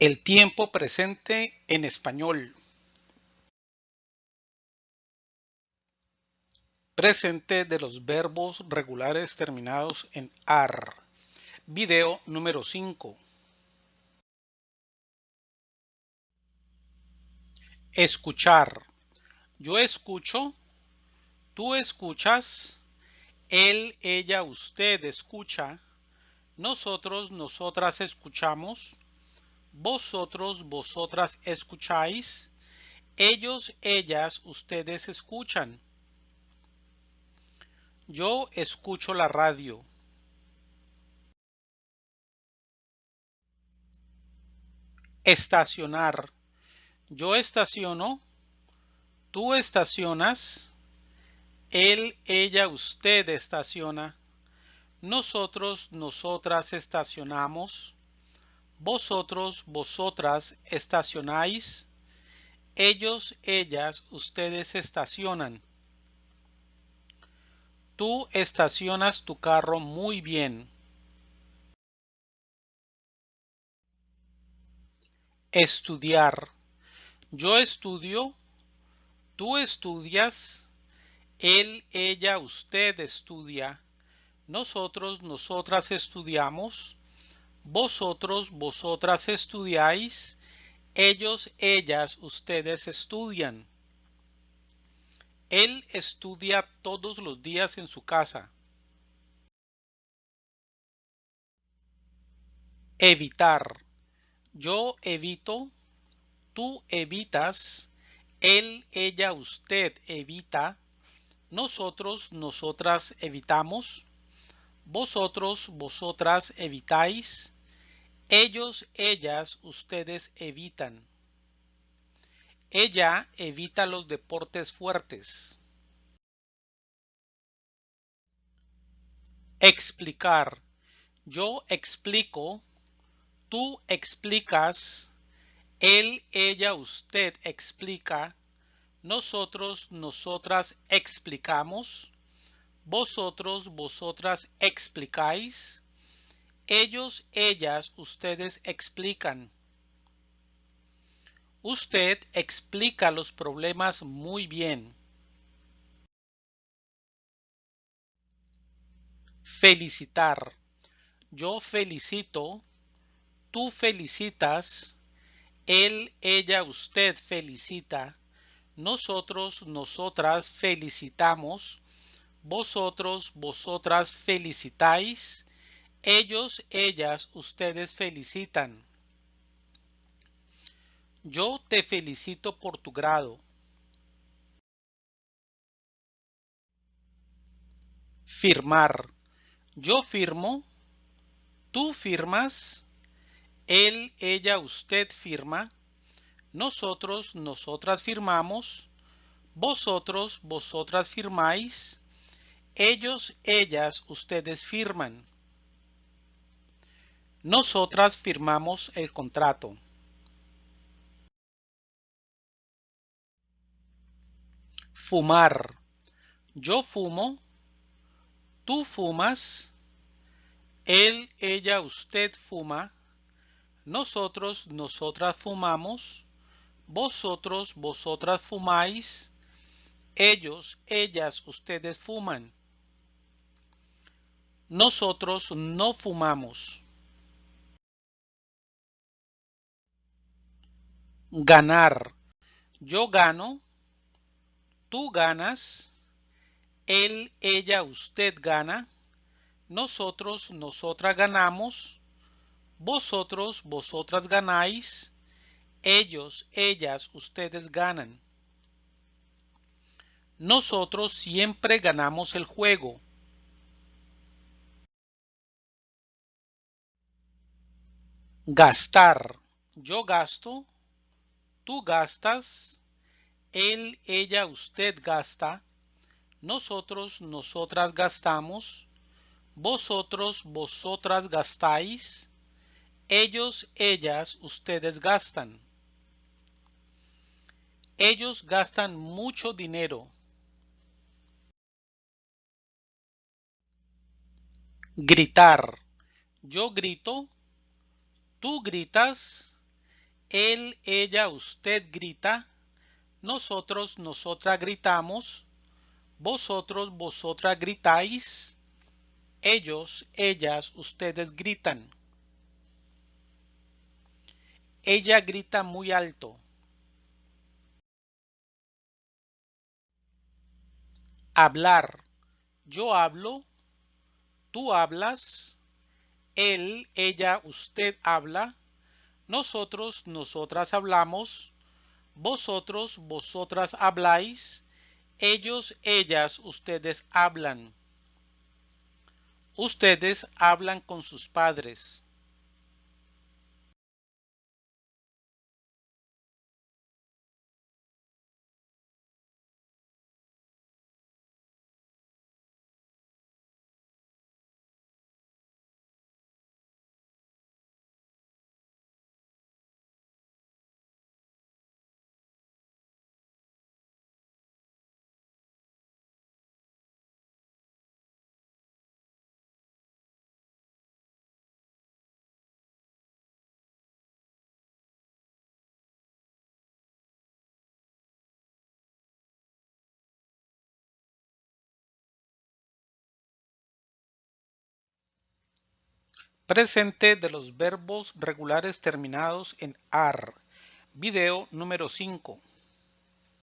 El tiempo presente en español. Presente de los verbos regulares terminados en AR. Video número 5. Escuchar. Yo escucho. Tú escuchas. Él, ella, usted escucha. Nosotros, nosotras escuchamos vosotros, vosotras escucháis, ellos, ellas, ustedes escuchan. Yo escucho la radio. Estacionar. Yo estaciono. Tú estacionas. Él, ella, usted estaciona. Nosotros, nosotras estacionamos vosotros, vosotras estacionáis, ellos, ellas, ustedes estacionan. Tú estacionas tu carro muy bien. Estudiar. Yo estudio. Tú estudias. Él, ella, usted estudia. Nosotros, nosotras estudiamos vosotros, vosotras estudiáis, ellos, ellas, ustedes estudian. Él estudia todos los días en su casa. Evitar. Yo evito, tú evitas, él, ella, usted evita, nosotros, nosotras evitamos, vosotros, vosotras evitáis. Ellos, ellas, ustedes evitan. Ella evita los deportes fuertes. Explicar. Yo explico. Tú explicas. Él, ella, usted explica. Nosotros, nosotras explicamos vosotros, vosotras explicáis, ellos, ellas, ustedes explican. Usted explica los problemas muy bien. Felicitar. Yo felicito. Tú felicitas. Él, ella, usted felicita. Nosotros, nosotras felicitamos vosotros, vosotras felicitáis, ellos, ellas, ustedes felicitan. Yo te felicito por tu grado. Firmar. Yo firmo. Tú firmas. Él, ella, usted firma. Nosotros, nosotras firmamos. Vosotros, vosotras firmáis ellos, ellas, ustedes firman. Nosotras firmamos el contrato. Fumar. Yo fumo. Tú fumas. Él, ella, usted fuma. Nosotros, nosotras fumamos. Vosotros, vosotras fumáis. Ellos, ellas, ustedes fuman. Nosotros no fumamos. Ganar. Yo gano. Tú ganas. Él, ella, usted gana. Nosotros, nosotras ganamos. Vosotros, vosotras ganáis. Ellos, ellas, ustedes ganan. Nosotros siempre ganamos el juego. Gastar. Yo gasto. Tú gastas. Él, ella, usted gasta. Nosotros, nosotras gastamos. Vosotros, vosotras gastáis. Ellos, ellas, ustedes gastan. Ellos gastan mucho dinero. Gritar. Yo grito. Tú gritas, Él, ella, usted grita. Nosotros, nosotras gritamos. Vosotros, vosotras gritáis. Ellos, ellas, ustedes gritan. Ella grita muy alto. Hablar. Yo hablo. Tú hablas. Él, ella, usted habla. Nosotros, nosotras hablamos. Vosotros, vosotras habláis. Ellos, ellas, ustedes hablan. Ustedes hablan con sus padres. Presente de los verbos regulares terminados en AR. Video número 5.